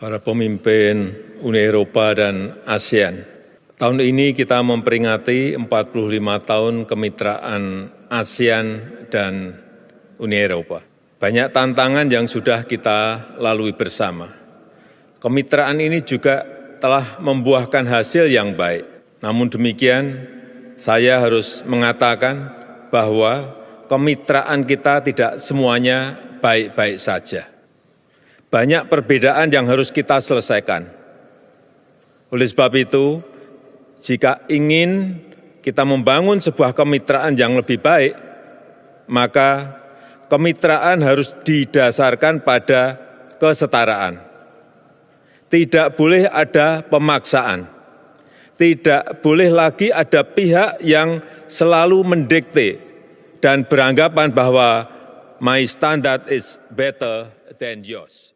para pemimpin Uni Eropa dan ASEAN. Tahun ini kita memperingati 45 tahun kemitraan ASEAN dan Uni Eropa. Banyak tantangan yang sudah kita lalui bersama. Kemitraan ini juga telah membuahkan hasil yang baik. Namun demikian, saya harus mengatakan bahwa kemitraan kita tidak semuanya baik-baik saja banyak perbedaan yang harus kita selesaikan. Oleh sebab itu, jika ingin kita membangun sebuah kemitraan yang lebih baik, maka kemitraan harus didasarkan pada kesetaraan. Tidak boleh ada pemaksaan. Tidak boleh lagi ada pihak yang selalu mendikte dan beranggapan bahwa my standard is better than yours.